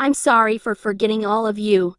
I'm sorry for forgetting all of you.